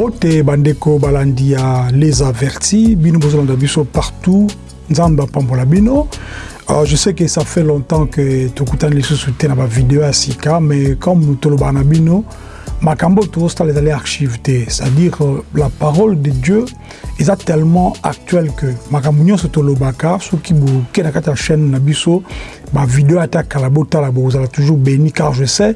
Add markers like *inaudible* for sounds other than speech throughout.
mbote bandeko balandi ya les avertis. Bino bozolanda biso partout. Nzambe apambola bino. Alors, je sais que ça fait longtemps que tokutani lisusu te na bavideo ya sika mais comme tolobaka na bino makambo tozosala ezali archive te. C'est-à-dire euh, la parole de dieu eza tellement actuelle que makambo nyonso tolobaka soki boke na kati ya chaîne na biso ma vidéo attaque à la botte à la vous allez toujours béni car je sais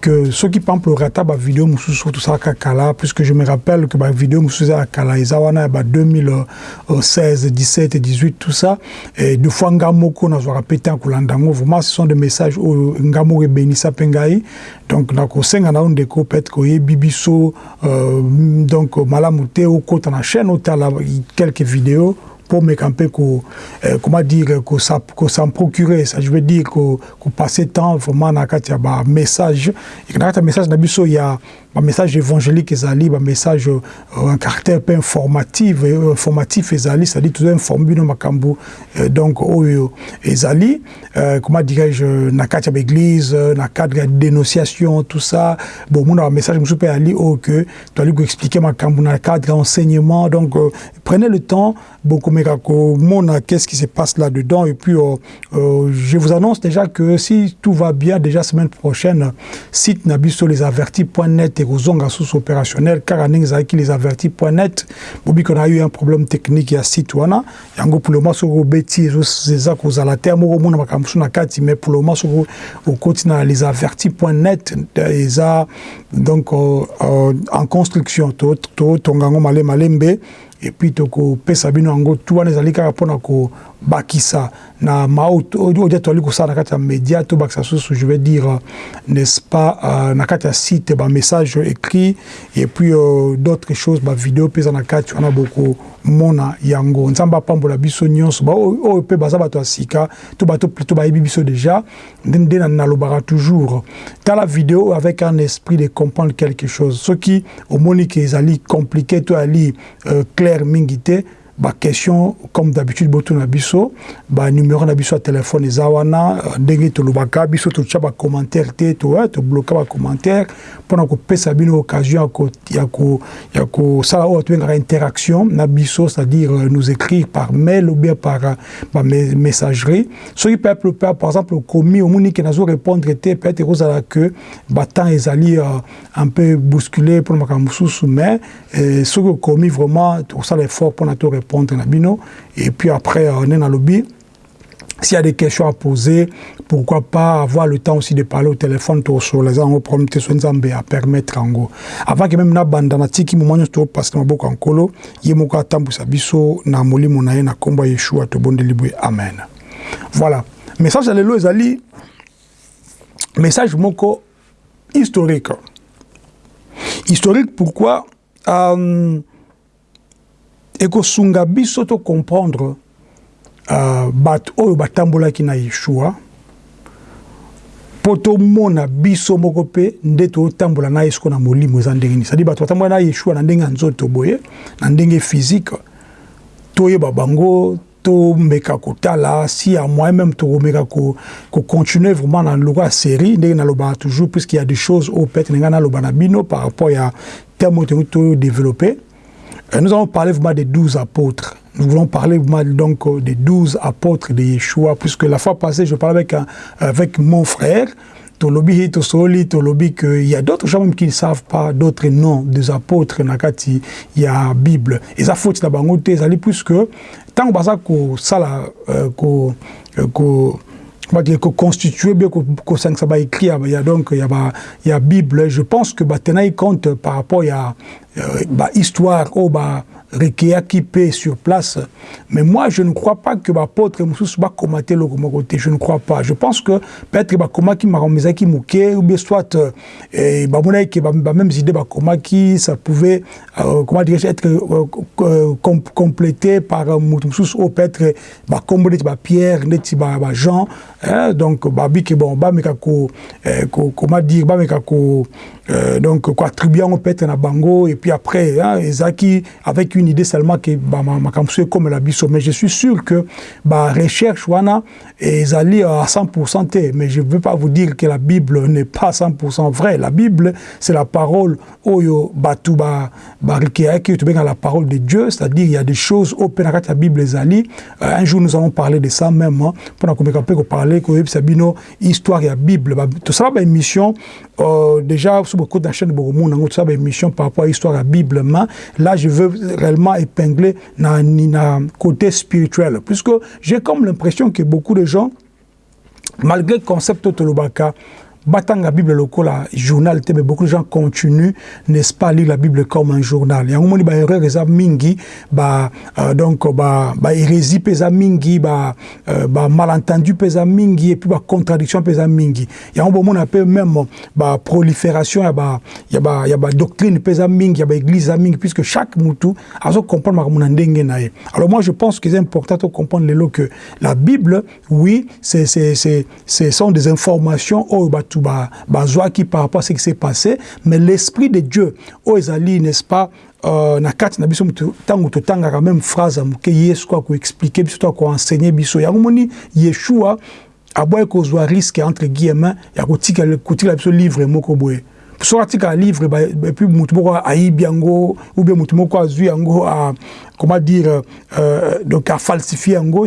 que ceux qui pamplent le rata ma vidéo moussou surtout ça kakala puisque je me rappelle que ma vidéo moussou à kala ezawana ba 2016 17 et 18 tout ça. Et deux fois ngamoko na zo répéter en kulandango vraiment ce sont des messages oh, au ngamo et béni sa pengai donc na ko senga na onde ko pet ko bibiso euh, donc malamute au côté na chaîne au tala quelques vidéos. Pour me camper ko euh, comment dire que ça ça me procurer ça je veux dire que que passer temps vraiment na kati ya ba message. Et na kati message na biso ya message évangélique ezali message euh, un caractère peu informatif euh, informatif ezali dit tout informer bino makambo euh, donc ezali. Comment dirais-je na kati ya église na cadre ya dénonciation tout ça. Bon mon message musu pe ali o que tu ko expliquer makambo na cadre enseignement. Donc prenez le temps beaucoup komeka komona qu'est-ce qui se passe là-dedans. Et puis je vous annonce déjà que si tout va bien déjà semaine prochaine site na biso lesavertis.net ekozonga susu opérationnel kaka ndenge ezalaki lesavertis.net bobi qu'on a eu un problème technique ya site wana yango pour le moment soki obeti eza kozala te moko omona makambo mosusu na kati mais pour le moment soki okoti na lesavertis.net eza donc euh, euh, en construction. Totonga yango malembe. Et puis tokopesa bino yango tu wana ezali kaka mpona kobakisa na maodia toali kosala na kati ya média tobakisa susu je vais dire n'est-ce pas euh, na kati ya site bamessage écrit et puis euh, d'autres choses bavideo mpe eza na kati wana bokomona yango. Nzambe apambola biso nyonso. Oyo mpe baza bato ya sika to bato plutôt bayebi biso déjà nde nalobaka toujours. Tala video avec un esprit de comprendre quelque chose. Soki omoni ke ezali compliqué to ali euh, clair mingi te baquestion comme d'habitude botuna biso banuméro na biso ya telefone eza wana ndenge tolobaka biso totya bacommentaire te tobloka bacommentaire mpona kopesa bino occasion ya kosala oyo tobengaka interaction na biso c'est-à-dire nous écrire par mail ou bien par bamessagerie soki peuple pe par exemple okomi omoni ke nazo répondre te peut-être ekozala que batemps ezali un peu bousculé mpona makambo mosusu mais soki okomi vraiment tokosala effort mpona to répondre et puis après on est dans le lobby s'il y a des questions à poser, pourquoi pas avoir le temps aussi de parler au téléphone sur les gens problème te nzambe à permettre en Avant que même na tiki moment to parce que maboko ankolo, ye moko atambusa biso na molimo na ye na komba Yeshua to bonde libwe amen. Voilà. Message alelo ezali message moko historique. Historique pourquoi euh, ekosunga biso to comprendre uh, bato oyo batambolaki na yeshua mpo tomona biso moko mpe nde totambola na ye siko na molimo eza ndenge nini. Cestadi bato batambola na yeshua na ndenge ya nzoto boye na ndenge physique toyeba bango tomeka kotala si ya moyen même tokomeka kocontinue ko vraiment na loko ya série ndenge nalobaka toujours puisqu'il y a des choses oyo peut-être ndenge naloba na bino par rapport ya terme oyo tongi todéveloppe nous allons parler des douze apôtres. Nous voulons parler donc des douze apôtres de Yeshua, puisque la fois passée, je parlais avec, avec mon frère, Tolobi y a d'autres gens même qui ne savent pas d'autres noms des apôtres, il y a Bible. Et ça faut que ça soit puisque tant que ça, ça, que constitué bien que ça va écrire il y a donc il y a il bible je pense que bah tenait compte par rapport il a bah histoire oh bah requéa qui paie sur place. Mais moi je ne crois pas que l'apôtre Moussous va commenter le côté je ne crois pas. Je pense que peut-être bah qui m'a remis qui mouké ou bien soit et bah bah même idée bah comment qui ça pouvait euh, comment dire être euh, com complété par Moussous ou peut-être bah comme bah Pierre net bah Jean hein, donc bah que bon bah mais comment dire bah mais donc quoi attribuer peut-être na bango et puis après, hein, Ezaki, avec une idée seulement que bah, ma, ma comme la biso. Mais je suis sûr que bah, recherche wana ezali à 100% te. Mais je ne veux pas vous dire que la Bible n'est pas 100% vraie. La Bible, c'est la parole oyo batu ba ba la parole de Dieu, c'est-à-dire il y a des choses au la Bible ezali. Euh, un jour nous allons parler de ça même hein, pour qu'on parler que sabino histoire et la Bible. Bah, tout ça, bah, émission euh, déjà beaucoup de chaîne beaucoup tout ça, bah, émission par rapport à l'histoire de la Bible. Là, je veux réellement épingler dans le côté spirituel, puisque j'ai comme l'impression que beaucoup de gens, malgré le concept de l'Obaka, batanga bible lokola journal mais beaucoup de gens continuent n'est-ce pas lire la bible comme un journal. Yango moni ba erreur eza mingi ba euh, donc ba ba hérésie pesa mingi ba euh, ba malentendu pesa mingi et puis ba contradiction pesa mingi. Yango bomona pe même ba prolifération ya ba ya ba ya ba doctrine pesa mingi ya ba église mingi puisque chaque mutu azo comprendre makamuna ndenge na alors moi je pense que c'est important de comprendre lelo que la bible oui c'est c'est c'est ce sont des informations oh, bah, bato qui par rapport à ce qui s'est passé mais l'esprit de dieu oyo ezali n'est-ce pas euh, na kati na biso ntango totangaka même phrase ya moke yesu ko akoexplike biso to akoensegne biso. Yango moni yeshua aboyi kozwa risque entre guillemin ya kotikala biso livre moko boye so atikala livre epuis motu moko ayibi yango ou bien motu moko azwi yango comment dire, euh, donc à falsifier en gros,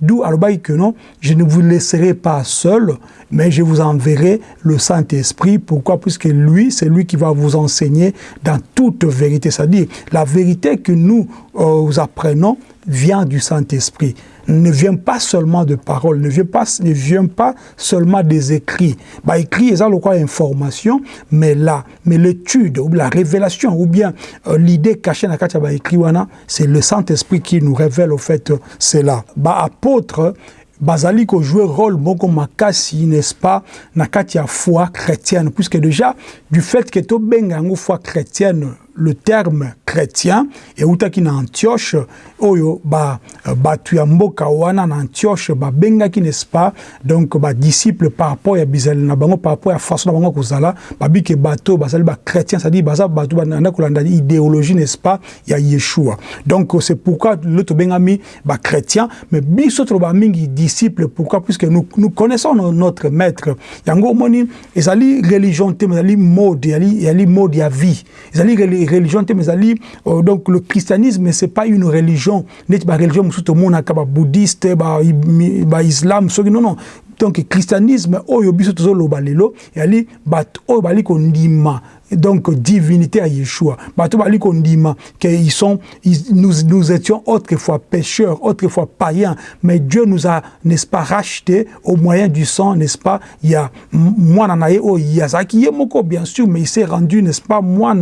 d'où alobaki que non, je ne vous laisserai pas seul, mais je vous enverrai le Saint-Esprit. Pourquoi? Puisque lui, c'est lui qui va vous enseigner dans toute vérité. C'est-à-dire, la vérité que nous euh, apprenons vient du Saint-Esprit ne vient pas seulement de paroles, ne vient pas, ne vient pas seulement des écrits. Bah, écrit, ça le quoi information, mais là, mais l'étude, ou la révélation, ou bien euh, l'idée cachée dans la bah, écrit, c'est le Saint-Esprit qui nous révèle au fait cela. Bah, apôtre, bazali jouer rôle moko makasi n'est-ce pas na kati foi chrétienne puisque déjà du fait que to benga yango foi chrétienne le terme chrétien eutaki na antioche oyo bato ya mboka wana na antioche babengaki n'est-ce pas? Donc badisciple par rapport ya bizaleli na bango par rapport ya façon na bango kozala babiki bato bazali bachrétien c'est-à-dire baza bato banda kolanda idéologie n'est-ce pas? Ya yeshua. Donc c'est pourquoi le tobengami bachrétien mais biso toloba mingi disciple pourquoi? Puisque nous, nous connaissons notre maître. Yango omoni ezali religion te ezali mode ezali mode ya vie. Ezali religion te ezali euh, donc le christianisme c'est pas une religion neti ba religion mosusu tomonaka ba bouddhiste ba, ba islam soki non non. Donc christianisme oyo biso tozoloba lelo ezali bato oyo bali kondima donc divinité à Yeshua. sont, nous, nous étions autrefois pécheurs, autrefois païens, mais Dieu nous a, n'est-ce pas, racheté au moyen du sang, n'est-ce pas, il y a oh Yemoko bien sûr, mais il s'est rendu, n'est-ce pas, moi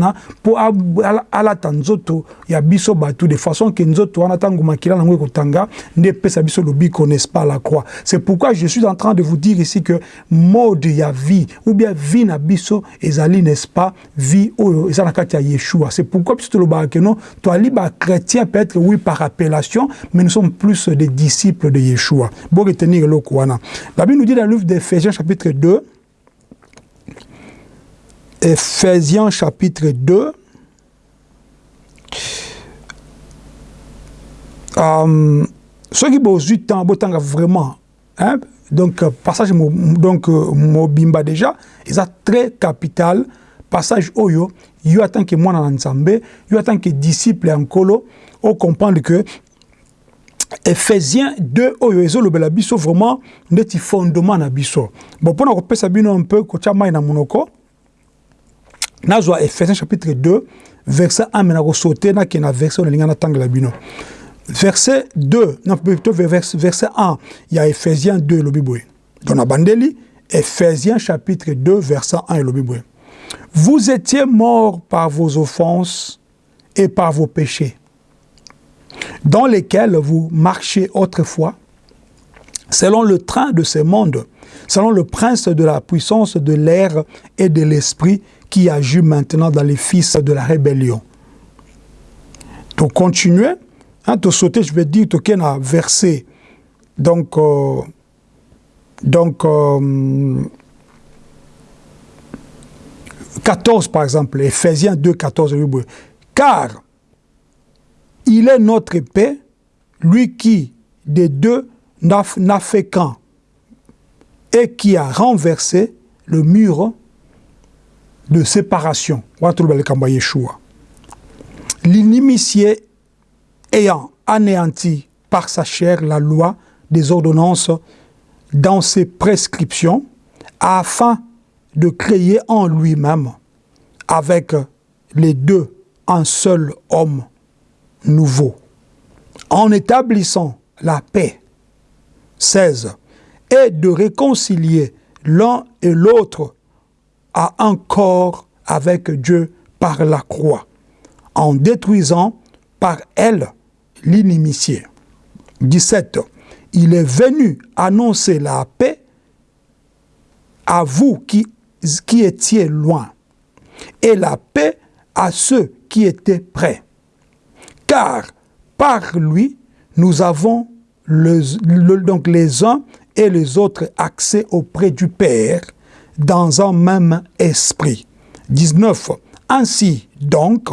pour à la tanzoto, il y a biso batu de façon que nango kotanga, biso n'est-ce pas, la croix. C'est pourquoi je suis en train de vous dire ici que mode vie, ou bien vie na biso, ezali, n'est-ce pas, vie oyo eza na kati ya yeshua. C'est pourquoi biso tolobaka ke non toali bachrétien peut-être oui par appellation mais nous sommes plus des disciples de yeshua. Bo retenir eloko wana la bible nous dit dans le livre d'éphésiens chapitre 2 éphésiens chapitre 2 um, soki bozwi temps botanga vraiment hein? donc passage donc mobimba déjà eza très capital passage oyo yo en tant que mwana na nzambe yo en tant que disciple ya nkolo comprendre que Ephésiens 2 oyo ezolobela biso vraiment neti fondement na biso. Bon mpona kopesa bino un peu kotia mai na monoko nazwa Ephésiens chapitre 2 verset 1 me nakosaute nakende na verset oyo nalinga natangela bino. Verset 2 non plutôt verset 1 ya Ephésiens 2 elobi boye. Donc na bandeli Ephésiens chapitre 2 verset 1 elobi boye Vous étiez morts par vos offenses et par vos péchés, dans lesquels vous marchiez autrefois, selon le train de ce monde, selon le prince de la puissance de l'air et de l'esprit qui agit maintenant dans les fils de la rébellion. Donc, continuez, hein, de sauter, je vais dire, as verset, donc, euh, donc, euh, 14 par exemple, Ephésiens 2, 14, car il est notre paix, lui qui des deux n'a fait qu'un et qui a renversé le mur de séparation. L'inimitié ayant anéanti par sa chair la loi des ordonnances dans ses prescriptions, afin de créer en lui-même, avec les deux, un seul homme nouveau, en établissant la paix. 16. Et de réconcilier l'un et l'autre à un corps avec Dieu par la croix, en détruisant par elle l'inimitié. 17. Il est venu annoncer la paix à vous qui, qui étiez loin, et la paix à ceux qui étaient près. Car par lui, nous avons donc les uns et les autres accès auprès du Père dans un même esprit. 19. Ainsi donc,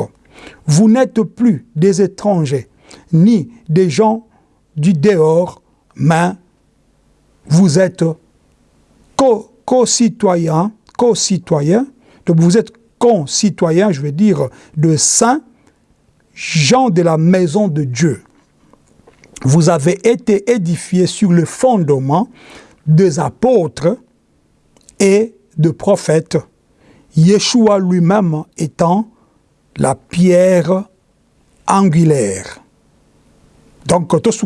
vous n'êtes plus des étrangers, ni des gens du dehors, mais vous êtes co-citoyens, co-citoyens, donc vous êtes concitoyens, je veux dire, de saints, gens de la maison de Dieu. Vous avez été édifiés sur le fondement des apôtres et de prophètes, Yeshua lui-même étant la pierre angulaire. Donc, tout ce.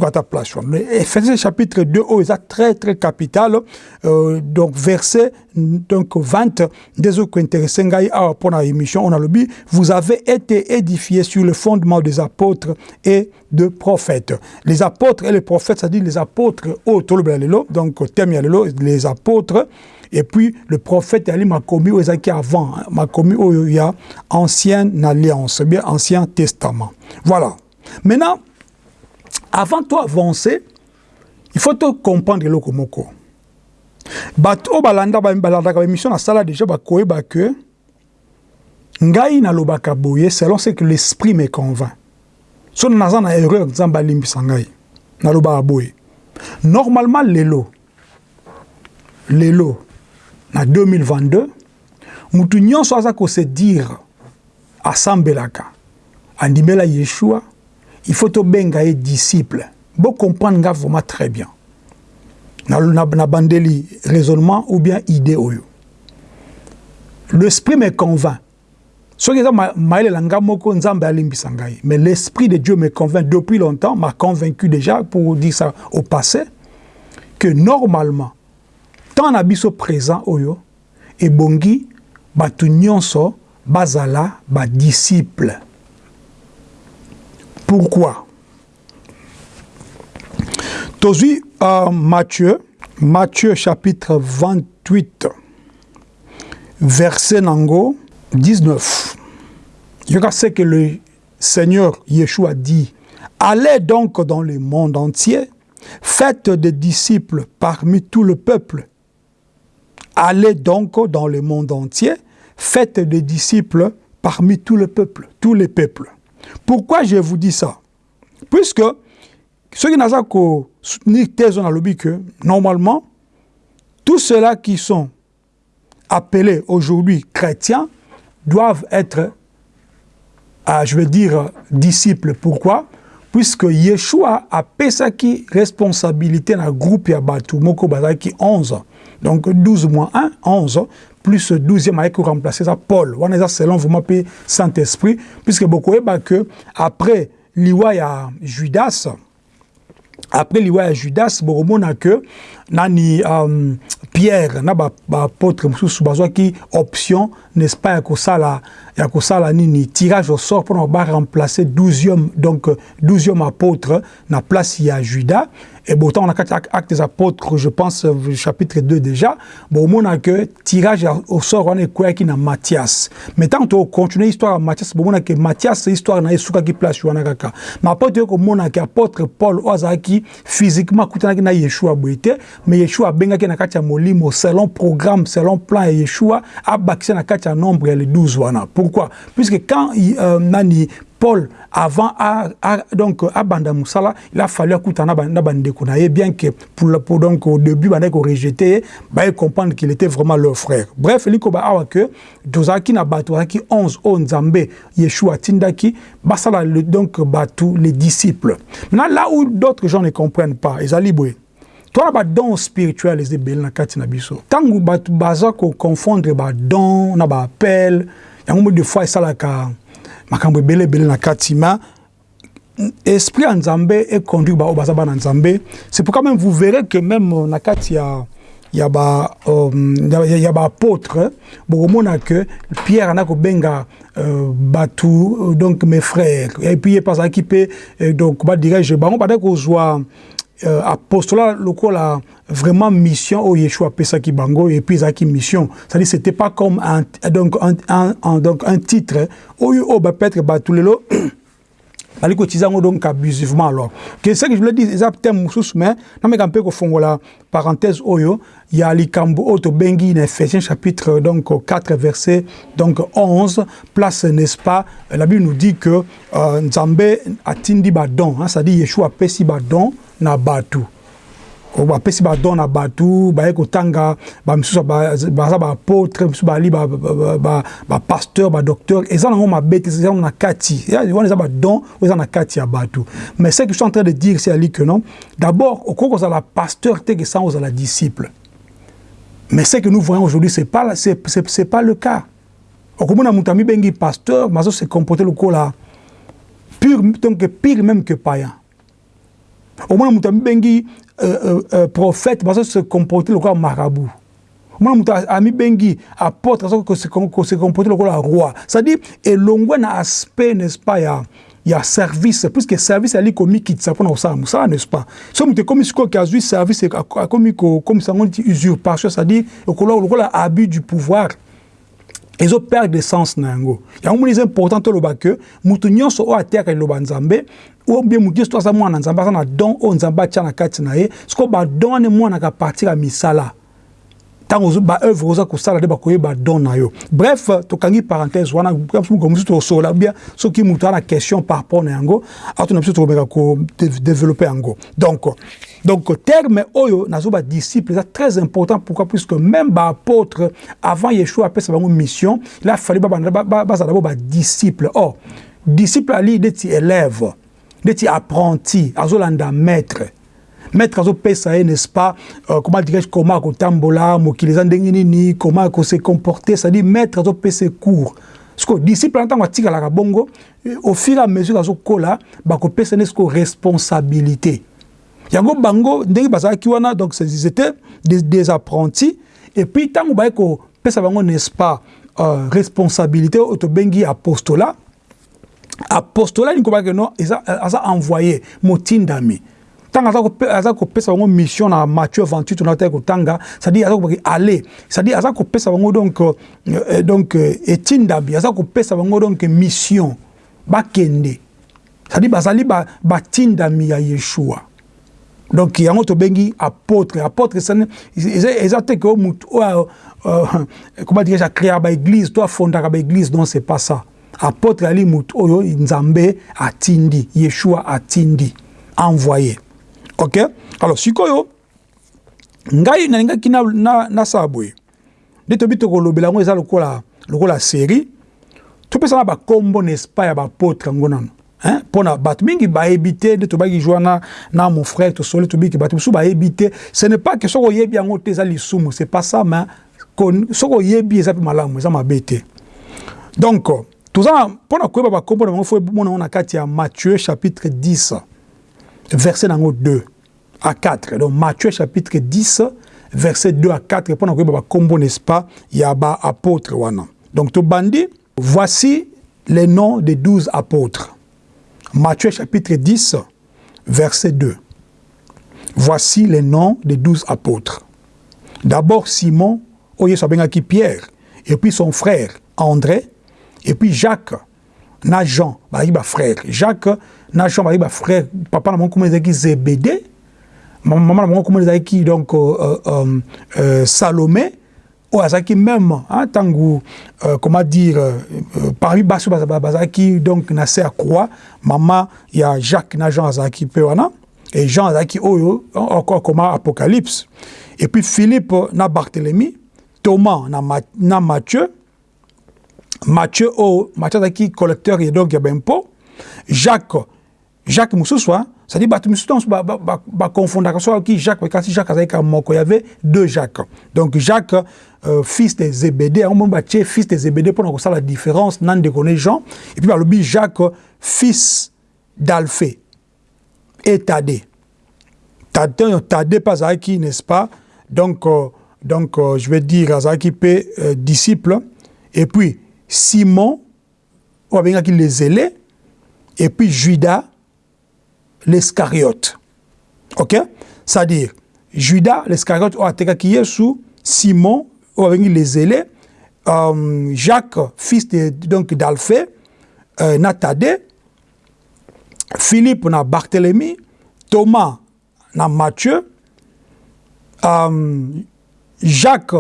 Ephésiens chapitre 2, oh, c'est très, très capital. Euh, donc, verset donc, 20, des autres pour la on a le vous avez été édifiés sur le fondement des apôtres et de prophètes. Les apôtres et les prophètes, c'est-à-dire les apôtres, donc, les apôtres, et puis le prophète Ali m'a commis aux avant, hein, m'a commis au ancienne alliance, bien ancien testament. Voilà. Maintenant, avant de avancer, il faut te comprendre le komoko. bato balanda balandaka émission na sala déjà bakoyeba que ngai nalobaka boye selon ce que l'esprit me convainc. So naza na erreur nzambe alimbisa ngai. Nalobaka boye. Normalement lelo lelo na 2022 mutu nyonso aza kose dire asambelaka. Andimela yeshua il faut tobenga ye disciple. Bo comprendre nga vraiment très bien. Na, na, na raisonnement ou bien idée l'esprit me convainc. Soki eza mayelela nga moko nzambe alimbisa mais l'esprit de dieu me convainc depuis longtemps m'a convaincu déjà pour dire ça au passé que normalement tant na présent oyo ebongi bato nyonso bazala pourquoi? Tozui euh, Matthieu, Matthieu chapitre 28, verset nango 19. Il y a ce que le Seigneur Yeshua dit. Allez donc dans le monde entier, faites des disciples parmi tout le peuple. Allez donc dans le monde entier, faites des disciples parmi tout le peuple, tous les peuples. Pourquoi je vous dis ça? Puisque ceux qui n'ont soutenir thèse, on a que normalement, tous ceux-là qui sont appelés aujourd'hui chrétiens doivent être, euh, je veux dire, disciples. Pourquoi? Puisque Yeshua a qui responsabilité dans le groupe Yabatou, Moko Bazaki 11. Donc 12 moins 1, 11 plus 12e avec remplacer ça Paul. On est selon vous m'appelez Saint-Esprit, puisque beaucoup est que après l'Iwa ya Judas, après l'Iwa ya Judas, beaucoup que nani um, pierre na baapôtre ba mosusu bazwaki option n'est-ce pas ya kosala ya kosala nini tirage au sort mpona baremplace 12e donc 12e apôtre na place ya juda. Ebota na kati acte des apôtres je pense euh, chapitre 2 déjà bomona ke tirage au sort wana ekweyaki na mathias. Mais ntango tokontinue histoire ya mathias bomona ke mathias histoire na ye esukaki place wana kaka. Na apôtre oyo komona ke apôtre paul oyo azalaki physiquement akutanaki na yeshua boye te mais Yeshua benga na kati ya molimo selon programme selon plan ya Yeshua abakisa na kati ya nombre les 12 wana pourquoi? Puisque quand euh, nani Paul, avant, a, a, donc, à Banda Moussala, il a fallu écouter na bandeko na bien que pour, pour donc au début bandeko rejeté, bah comprendre qu'il était vraiment leur frère. Bref, il ko ba awa que dozaki na batu ki 11 o Nzambe Yeshua tindaki, basala le donc batu les disciples. Maintenant là où d'autres gens ne comprennent pas, ils allaient boy. Toi ba don spirituel les ebel na kati na biso. Tangu batu baza ko confondre ba don na ba appel, yango de fois ça la ka makambo ebele ebele na kati ma esprit ya nzambe econduire bao baza bana nzambe c'est pourquoi même vous verrez que même na kati ya ya ba um, baapôtre bokomona que pierre ana kobenga euh, batu donc mes frères et puis ye mpe azalaki mpe donc badirige bango badaki kozwa euh, apostolat lokola vraiment mission au Yeshua pesaki bango et puis ezaki mission. C'est-à-dire c'était pas comme un donc un, un, un donc un titre oyo oh, bah peut-être bah tout lelo *coughs* bali kotiza yango donc abusivement alors. Que ce que je voulais dire eza thème mosusu mais nameka mpe kofongola parenthèse oyo ya likambo oyo tobengi na ephésiens chapitre donc 4 verset donc 11 place n'est-ce pas? La bible nous dit que euh, nzambe atindi badon hein, c'est-à-dire yeshua apesi badon na batu bapesi badon na bato baye kotanga bamisusu baza baapôtre misusu bali bapasteur badocteur eza nango mabe te eza na kati. Wana eza badon oyo eza na kati ya bato. Mais ce que je suis en train de dire c'est ali que non d'abord okoki kozala pasteur te ke sans ozala disciple. Mais ce que nous voyons aujourd'hui c'est pas, c'est pas le cas. Okomona moto amibengi pasteur mazo se comporter lokola pur donc pire même que païen omona moto amibengi euh, euh, euh, prophète bazo se comporter lokola marabout. Omona moto amibengi apôtre azo se comporter lokola roi. C'est-à-dire elongwe na aspect n'est-ce pas ya ya service puisque service ali komikitisa mpona kosala mosala n'est-ce pas? So moto ekomi sikoyo azwi service akomi komisa yango neti usurpation c'est-à-dire lokola abus du pouvoir ezoperdre sens na yango yango moni eza important toloba ke moto nyonso oyo ateyaka liloba nzambe ou bien moto nyonso to aza mwana nzambe aza na don oyo nzambe atia na kati na ye sikoyo badon wana emonaka partir ya misala ntango baœuvre oza kosala nde bakoyeba don na yo. Bref tokangi parenthèse wana mosusu tosola bien soki moto ana question par rapport na yango ato na biso tokomeka kodéveloppe yango. Donc donc terme oyo nazo badisciple eza très important. Pourquoi? Puisque même baapôtre avant yeshua apesa bango mission il a fallu bazala bo badisciple or disciple ali neti élève neti apprenti azolanda maître maître azopesa ye n'est-ce pas euh, comment dirais-je comment akotambola mokili eza ndenge nini comment akose comporter c'est-à-dire maître azopesa cours siko disciple ntango atikalaka bongo au fur et à mesure azokola bakopesa ne siko responsabilité yango bango ndenge bazalaki wana donc ils étaient des, des apprentis et puis ntango baye kopesa bango n'est-ce pas euh, responsabilité oyo tobengi apostolat apostolat nini kobaki no aza envoyé motindami ntango aza kopesa bango mission na matthieu 28 tonataki kotanga c'est-à-dire aza kobaki aller. C'est-à-dire aza kopesa bango donc euh, donc etindami aza kopesa bango donc mission bakende. C'est-à-dire bazali batindami ya yeshua. Donc yango tobengi apôtre. Apôtre eza te ke motu oyo comment dirais-je akréaka baéglise to afondaka baéglise non c'est pas ça. Apôtre ali motu oyo nzambe atindi yeshua atindi envoyé ok? Alors sikoyo ngai nalingaki nasala boye. Nde tobi tokolobela yango eza lokola lokola série. Topesana bakombo n'est-ce pas ya baapôtre yango nano mpona bato mingi bayebi te nde tobaki jwa na, na mon frère tosoli tobiki bato mosusu bayebi te. Ce n'est pas que soki oyebi yango te eza lisumu. C'est pas ça mais soki oyebi eza mpe malamu eza mabe te. Donc toza mpona koyeba bakombo na bango fo mona yango na kati ya matthieu chapitre 10 verset nango 2 à 4 donc matthieu chapitre 10 verset 2 à 4 mpona koyeba bakombo n'est-ce pas ya baapôtre wana donc tobandi voici les noms des douze apôtres Matthieu chapitre 10, verset 2. Voici les noms des douze apôtres. D'abord Simon, qui Pierre, et puis son frère André, et puis Jacques, na jean bazalaki bafrère jacques na jean bazalaki bafrère papa na bango kuma ezalaki zebede mama na bango kuma ezalaki donc euh, euh, euh, euh, salomé. Oyo azalaki même ntango euh, comment dire euh, euh parmi basi oyo bazalaki donc na se ya croix mama ya jacques na jean azalaki mpe wana. Et jean azalaki oyo akoma apocalypse. Et puis philippe na barthélemy thomas na, na matthieu Matthieu o Matthieu azaki collecteur et donc ya bempo Jacques Jacques Moussouswa c'est-à-dire bato misusu ba, ba, ba, ba confondaka so ki Jacques Jacques azalaki moko il y avait deux Jacques. Donc Jacques euh, fils de Zébédée on mona batie fils de Zébédée mpona kosala la différence nan ndeko Jean et puis balobi Jacques fils d'Alphée. Et Thaddée Thaddée Thaddée pas azalaki n'est-ce pas? Donc euh, donc euh, je vais dire euh, disciple. Et puis Simon oyo abengaki les zélés et puis Judas l'Escariote. OK C'est-à-dire, Judas, l'Escariote, a atekaki Yesu, Simon, obengi les zélés, euh, Jacques, fils de, donc d'Alphée, euh, Natade, Philippe na Barthélemy, Thomas na Matthieu, euh, Jacques,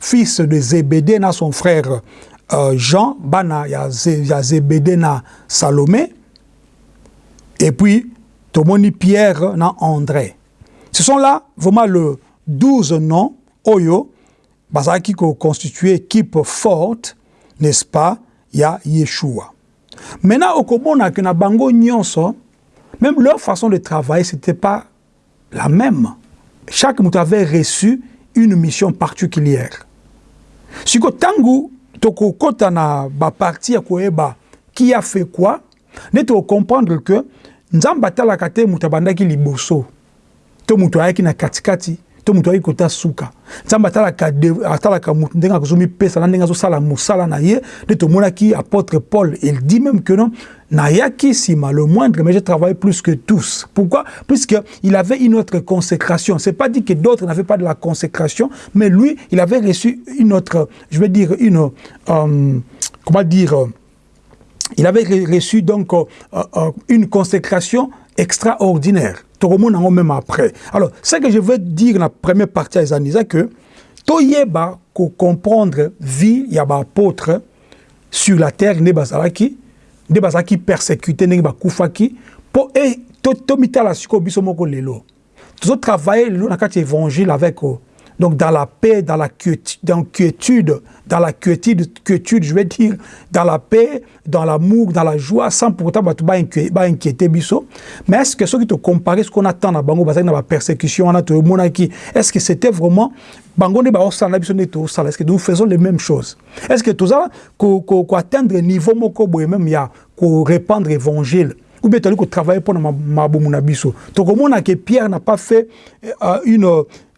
fils de Zébédée, na son frère euh, Jean, bana ya, ya na Salomé, et puis Tomoni Pierre na André. Ce sont là vraiment le 12 noms Oyo, qui constituent équipe forte, n'est-ce pas, il y a Yeshua. Maintenant, au Komona, que na bango nyonso, même leur façon de travailler, c'était pas la même. Chaque mouton avait reçu une mission particulière. Si que tangu, toko kota na ba parti qui a fait quoi, ne comprendre que nzambe atalaka te moto abandaki liboso. To moto ayaki na katikati to moto ayaki kota suka. Nzambe atalaka, atalaka moto ndenge akozomipesa na ndenge azosala mosala na ye nde tomonaki apôtre paul il dit même que non nayaki nsima le moindre mais je travaille plus que tous. Pourquoi? Puisque il avait une autre consécration. C'est pas dit que d'autres n'avaient pas de la consécration mais lui il avait reçu une autre je vais dire une euh, comment dire il avait reçu donc euh, euh, une consécration extraordinaire. Tout même après. Alors, ce que je veux dire dans la première partie à c'est que Toyeba ko comprendre vie ya ba apôtre sur la terre ne bazalaki ne bazalaki persécuté ne ba kufaki po et to to mitala siko biso moko lelo. Tout travailler le na kati évangile avec eux donc dans la paix, dans la quiétude, dans la quiétude, quiétude, je vais dire, dans la paix, dans l'amour, dans la joie, sans pourtant pas inquiéter biso. Mais est-ce que ce qui te compare ce qu'on attend dans Bango, dans la persécution, est-ce que c'était vraiment Bango est-ce que nous faisons les mêmes choses? Est-ce que tout ça, qu'on atteindre niveau moko même ya, qu'on répandre l'évangile? Ou bien tu travailler pour ma biso. Donc, que Pierre n'a pas fait euh, une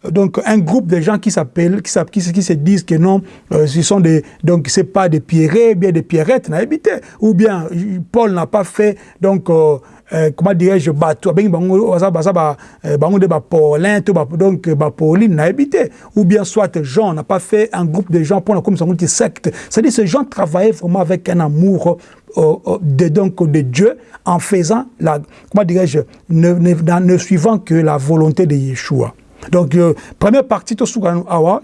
donc un groupe de gens qui s'appellent, qui, qui, qui, se disent que non, euh, ce sont des, donc c'est pas des pierrets, bien des pierrettes. Ou bien Paul n'a pas fait, donc, euh, euh, comment dirais-je, bateau, ben bango, bango de Paulin, donc Pauline n'a habité. Ou bien soit Jean n'a pas fait un groupe de gens pour la comme secte. C'est-à-dire ces gens travaillaient vraiment avec un amour de, donc, de Dieu en faisant la, comment dirais-je, ne, ne, suivant que la volonté de Yeshua. Donc, euh, première partie, tout ce qu'on a,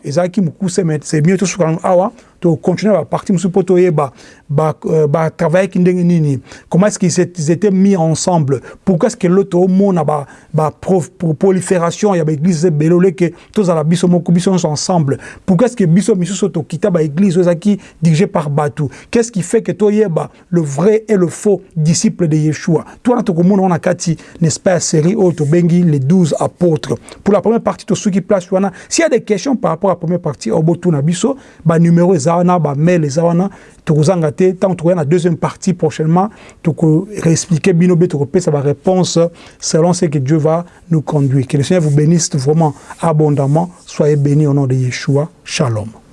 c'est mieux tout ce qu'on a, to continuer à partir musu po toyeba ba euh, ba travailler ki ndenge nini. Comment est-ce qu'ils étaient mis ensemble? Pourquoi est-ce que l'autre omona ba ba prof, pour prolifération ya ba église belole que tous à la biso moko biso ensemble. Pourquoi est-ce que biso misuso to kita ba église qui dirigée par Batu qu'est-ce qui fait que toyeba le vrai et le faux disciple de Yeshua? Toi to komona on a kati n'est-ce pas série au to bengi les 12 apôtres. Pour la première partie to ceux qui place wana s'il y a des questions par rapport à la première partie obotu na biso ba numéro eza wana bamail eza wana. Tokozanga te ntango tokoya na deuxième partie prochainement tokoreexplike bino mpe tokopesa baréponse selon ce que dieu va nous conduire. Que le seigneur vous bénisse vraiment abondamment. Soyez bénis au nom de yeshua. Shalom